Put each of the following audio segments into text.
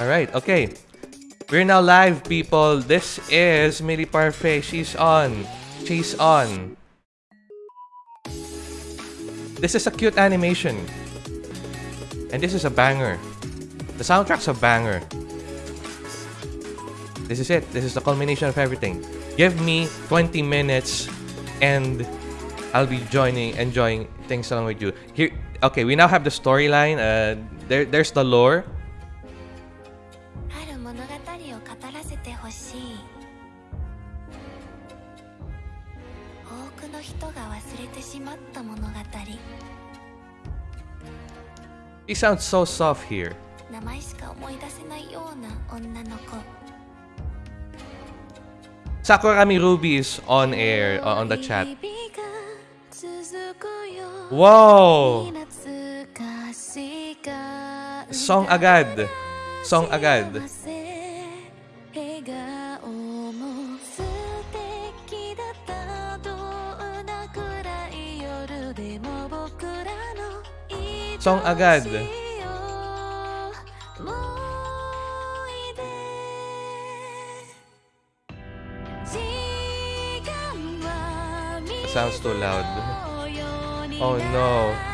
Alright, okay. We're now live, people. This is Millie Parfait. She's on. She's on. This is a cute animation. And this is a banger. The soundtrack's a banger. This is it. This is the culmination of everything. Give me 20 minutes and I'll be joining, enjoying things along with you. Here, okay, we now have the storyline. Uh, there, there's the lore. He sounds so soft here. Sakurami Ruby is on air uh, on the chat. Whoa! Song agad. Song agad. Song agad. Sounds too loud. Oh no.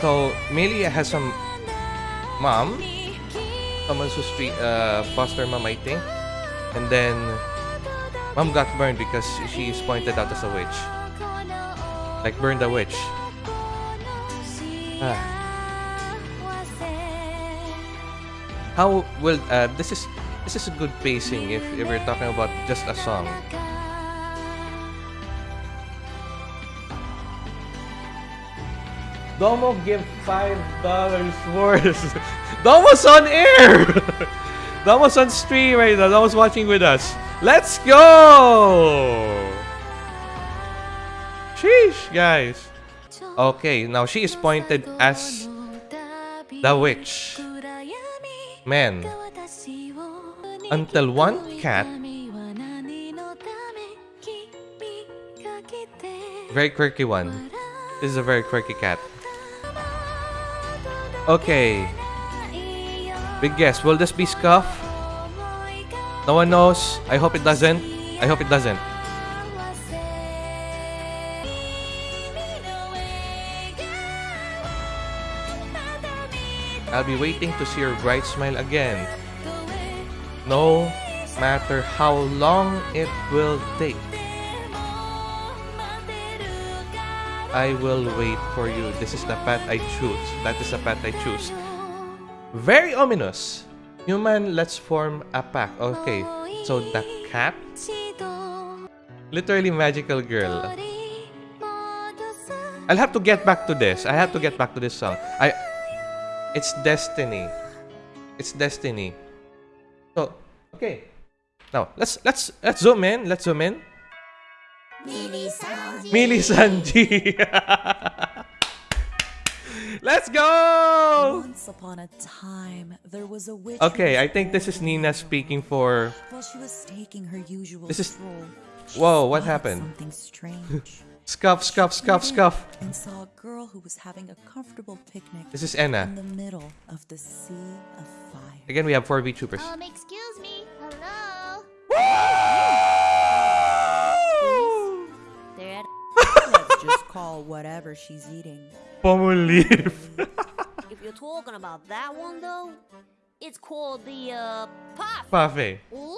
So, Millie has some mom. Someone's who's uh, foster mom, I think. And then, mom got burned because she is pointed out as a witch. Like, burned a witch. Ah. How will, uh, this is, this is a good pacing if, if we're talking about just a song. Domo give five dollars worth. Domo's on air. Domo's on stream right now. Domo's watching with us. Let's go. Sheesh, guys. Okay, now she is pointed as the witch. Man, until one cat, very quirky one. This is a very quirky cat. Okay, big guess. Will this be Scuff? No one knows. I hope it doesn't. I hope it doesn't. I'll be waiting to see your bright smile again. No matter how long it will take. I will wait for you. This is the path I choose. That is the path I choose. Very ominous. Human, let's form a pack. Okay, so the cat? Literally magical girl. I'll have to get back to this. I have to get back to this song. I It's destiny. It's destiny. So, okay. Now, let's let's let's zoom in. Let's zoom in. Mili Sanji. Let's go! Once upon a time, there was a witch. Okay, I think this is Nina speaking for While she was taking her usual This is- stroll, Whoa, what happened? Something strange. Scuff, Scuff, Scuff, Scuff. And saw a girl who was having a comfortable picnic This is in the middle of the sea of fire. Again, we have 4 VTubers. Um, excuse call whatever she's eating. Pomolive. If you're talking about that one though, it's called the uh puff. Pafe. Ooh.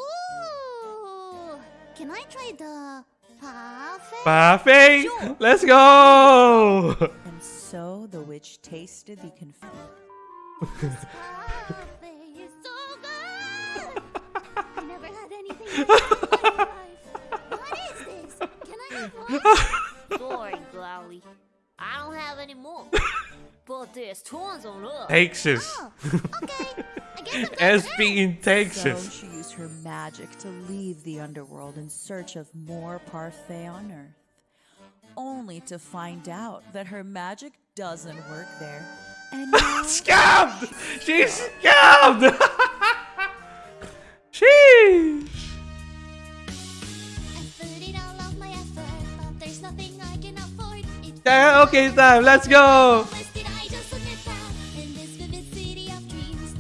Can I try the parfait? Pafe! Sure. Let's go! And so the witch tasted the confetti. parfait is so good. I never had anything like this in my life. What is this? Can I have one? Sorry, Glowly. I don't have any more. but there's tons on us. Texas. Oh, okay. I guess I'm going SP in So she used her magic to leave the underworld in search of more parfait on Earth. Only to find out that her magic doesn't work there. And now Scammed! She's scammed! Okay, time. Let's go.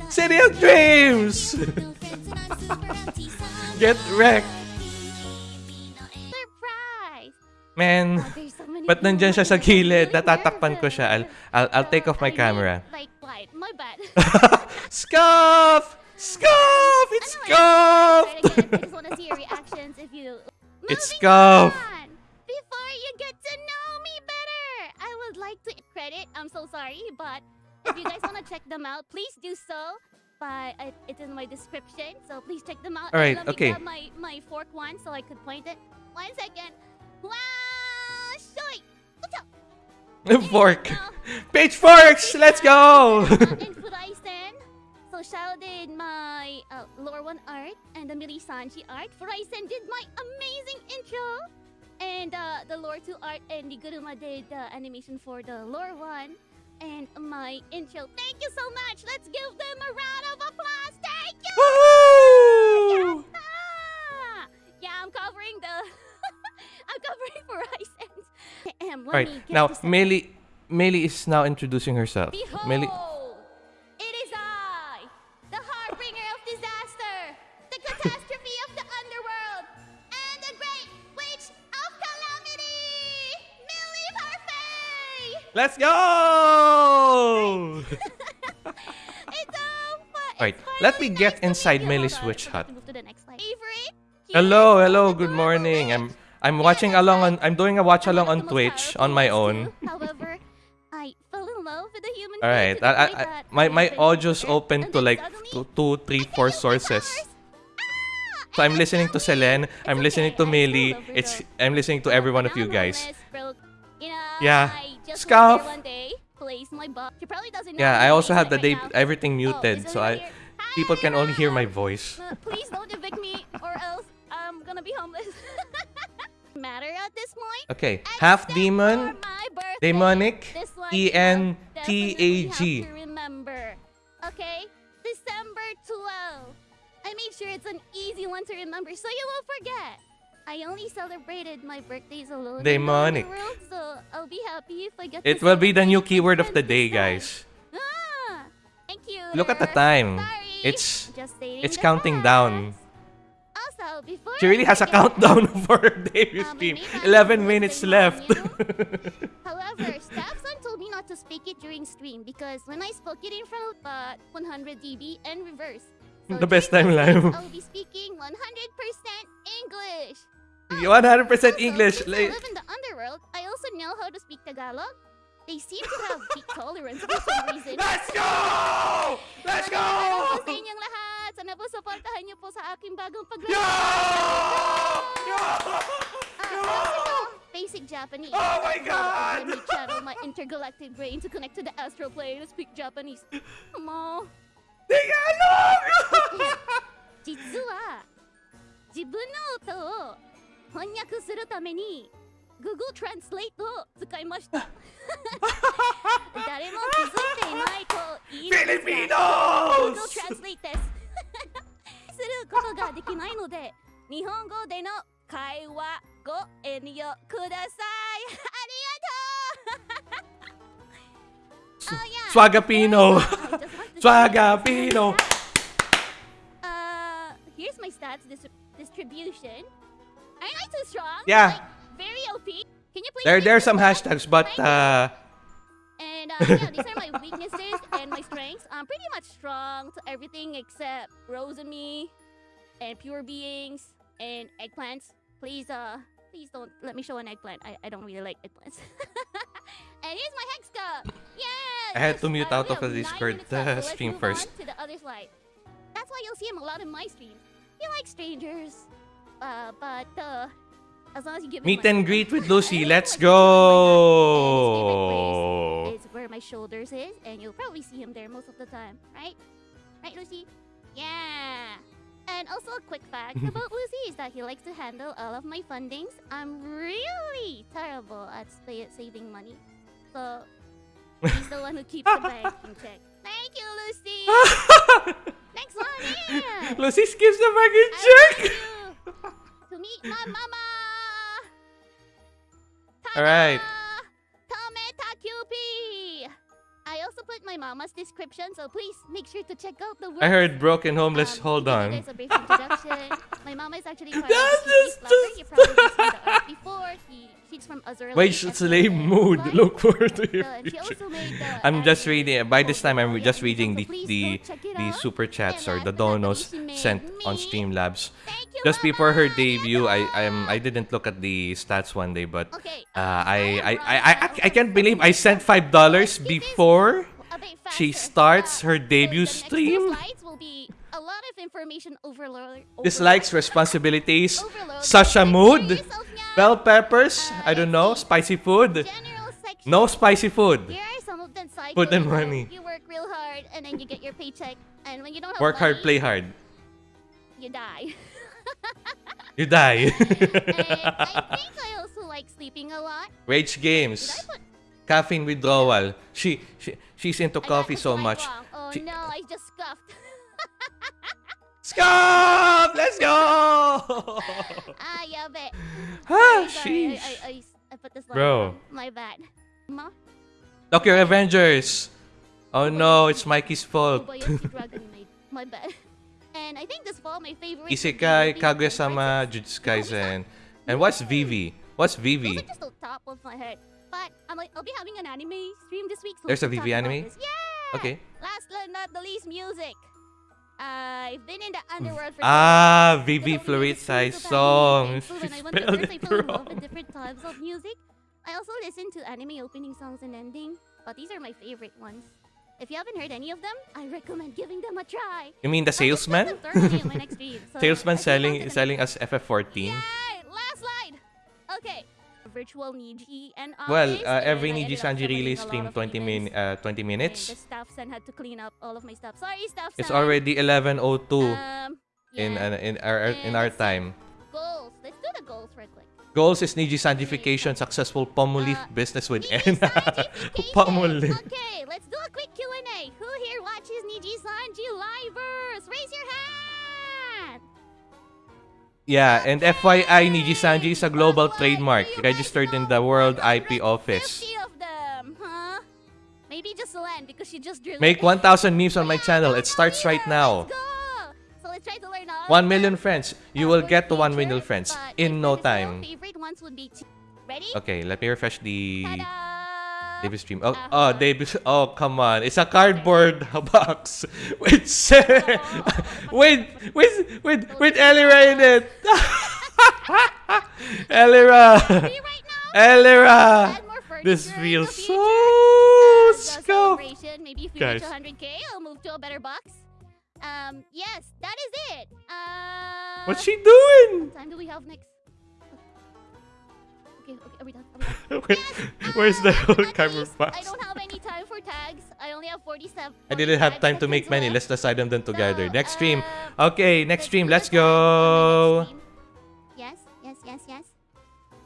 City of Dreams. Get wrecked. Surprise! Man, There's so many ba't nandyan siya sa gilid? Natatakpan ko siya. I'll, I'll, I'll take off my camera. Like, what? My bad. Scuff! Scuff! It's Scuff! try again. I'm so sorry, but if you guys want to check them out, please do so. But I, it's in my description, so please check them out. All right, Let me okay. grab my my fork one so I could point it. One second. Wow! Shoy! Fork. Pitchforks! Let's go! So shout in my uh, lore one art and the Miri Sanji art. Furaisen did my amazing intro. And uh, the lore 2 art and the Guruma did the animation for the lore 1. And my intro. Thank you so much. Let's give them a round of applause. Thank you. Woohoo! Ah! Yeah, I'm covering the. I'm covering. Damn, let Alright, me get now Millie, Millie is now introducing herself. Behold, Millie, let's go! It's. Alright, let me get nice to meet inside you. Millie's witch hut. Move to the next slide. Favorite? Hello, hello, good morning. I'm I'm watching along on I'm doing a watch along on of the most Twitch on my own. However, I fell in love with a human All right, being to the I, I, I, my my been audio's open to like suddenly two, two, three, I four can use the sources. Ah, So I'm listening to tell Selene. I'm listening to I still Meili. love her It's. I'm listening to every one of you guys. homeless, broke, you know, Yeah. I just there one day, my butt. She probably doesn't know Yeah, I'm also have the right day everything Oh, muted, is so I here? people can only hear my voice. Uh, please don't evict me, or else I'm gonna be homeless. Matter at this point. Okay, half demon, demonic, E N T A G. remember. Okay, December 12. I made sure it's an easy one to remember, so you won't forget. I only celebrated my birthdays alone. in Demonic. underworld, happy if I get. It will be the new keyword of the day, guys. Ah, thank you. Look at the time. Sorry. It's it's counting down. Also, before She really I has a countdown for her debut Um, stream. maybe 11 minutes left. However, Staffson told me not to speak it during stream because when I spoke it in front of uh, 100 dB and reverse. So The best time live. I'll be speaking 100% English. 100% Also, English. since I like- live in the underworld, I also know how to speak Tagalog. They seem to have peak tolerance for some reason. Let's go! Let's go! Magandang araw po sa inyong lahat. Sana po supportahan niyo po sa aking bagong paglaro. Yo! Yo! Ah, I also know basic Japanese. Oh my So, God! Let me channel my intergalactic brain to connect to the astral plane to speak Japanese. Mo, Tagalog! 実は自分の音を 翻訳するために Google Translate を使いました。誰も気づいていないと言いすフィリピノー Google Translate です。することができないので日本語での会話ご遠慮ください。ありがとう。スワガピノ。スワガピノ。Here's my stats. Distribution. Yeah. Very OP. Can you please? There, there are some hashtags, but uh, And uh, yeah, these are my weaknesses and my strengths. I'm pretty much strong to everything except Rose and me, and pure beings and eggplants. Please, uh, please don't let me show an eggplant. I, I don't really like eggplants. and here's my hex cup. Yeah. I had to mute uh, out of the Discord, minutes left, so uh, stream first. To the other slide. That's why you'll see him a lot in my streams. He likes strangers, uh, but uh, as long as you give meet and greet with Lucy. Let's like to chill in my go! garden, and his favorite place is where my shoulders is, and you'll probably see him there most of the time, right? Right, Lucy? Yeah. And also a quick fact about Lucy is that he likes to handle all of my fundings. I'm really terrible at sa- saving money, so he's the one who keeps the bank in check. Thank you, Lucy. Next one, yeah. Lucy skips the baggage I check! to meet my mama. All right. Kometa QP. I also put my mama's description, so please make sure to check out the. Work. I heard broken homeless. Um, Hold on. my mama is actually That's just, just... before he he's from Azura. Wait, slave mood. Look forward to your future. I'm just reading. By this time, I'm just reading the the the super chats or the donos sent on Streamlabs. Just before her debut, I I'm I didn't look at the stats one day, but uh, um, I, I, I, I I can't believe I sent five dollars before she starts Uh, her debut the next two stream. slides will be a lot of information overload. Dislikes, responsibilities. Sasha mood, bell peppers. Uh, I don't know, spicy food. No spicy food. Here are some of the cycles. Put in money. You work real hard and then you get your paycheck. And when you don't have Work hard, play hard. you die. You die. I think I also like sleeping a lot. Rage games. Caffeine withdrawal. She, she she's into I coffee so much. wrong. Oh She- no, I just scuffed. Scop! Let's go! ah, yeah, but. ah, sheesh. I, I, put this Bro. My bad. Ma? Tokyo Revengers. Oh no, it's Mikey's fault. Kobayashi Dragon Maid. My bad. Isekai, Kaguya-sama. Jujutsu Kaisen. And what's Vivy? What's Those Vivy? are just the top of my head. But I'm like, I'll be having an anime stream this week. So There's a can VV talk about anime? Yeah. Okay. Last but not the least, music. I've been in the underworld for. Ah, Vivi long. The Fluid lyrics Size so bad, song. so when I went to first, I it fell in love with different types of music. I also listen to anime opening songs and ending, but these are my favorite ones. If you haven't heard any of them, I recommend giving them a try. You mean the salesman? them thoroughly in my next stream, so Salesman selling selling us FF14. Yay! Last slide. Okay. Virtual Niji and Well, uh, every Niji Sanji release stream 20 min uh, 20 and minutes. The staff son had to clean up all of my stuff. Sorry, staff It's already 11:02 Um, in uh, in our in our time. goals. Let's do the goals real quick. Goals is Niji Sanjification, successful Pomolief Uh, business with N. Sanjification. Okay, let's Yeah, and FYI, Niji Sanji is a global trademark Do you guys registered in the World IP Office. of them, huh? Maybe just Len because she just drew Make 1,000 memes on my channel. It starts right now. So let's try to learn all million friends. You will get to million friends in no time. Favorite ones would be two. Ready? Okay, let me refresh the David stream. Oh, oh, David. Oh, come on. It's a cardboard box with with with with with Elira in it. Elira. Elira. Add more furniture This feels so As a scuffed. celebration, maybe if we Guys. reach 100k, I'll move to a better box. Um, yes, that is it. Uh, What's she doing? What time do we have next? Okay, okay, are we done? Are we done? Where- Yes, Where's the whole at cardboard box? I don't have any time for tags. I only have 47. I didn't have time to make seconds many. left. Let's decide them then together. So, Next stream. uh, Okay, next stream. Let's the tags on go. the. Yes, yes, yes, yes.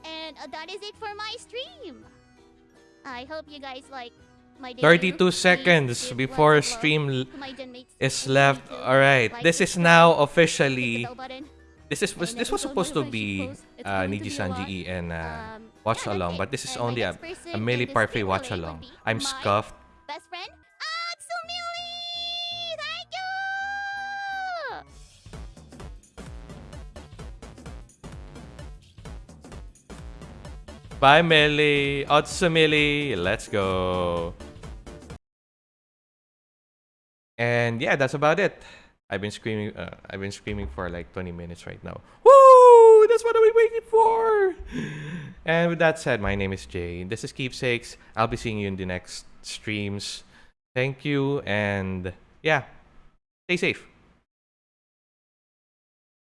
And uh, that is it for my stream. I hope you guys like my 32 seconds give before lots of love stream l- to my genmates. is left. All right. This is subscribe, now hit the officially. This is was this was supposed to be uh, Niji Sanji. E and uh, Um, watch along, but this is only a, a Parfait watch along. I'm scuffed. Best friend, Otsumili! Thank you! Bye, Millie. Otsumili. Let's go. And yeah, that's about it. I've been screaming. Uh, I've been screaming for like 20 minutes right now. Woo! That's what I've waiting for. And with that said, my name is Jay. This is Keepsakes. I'll be seeing you in the next streams. Thank you, and yeah, stay safe.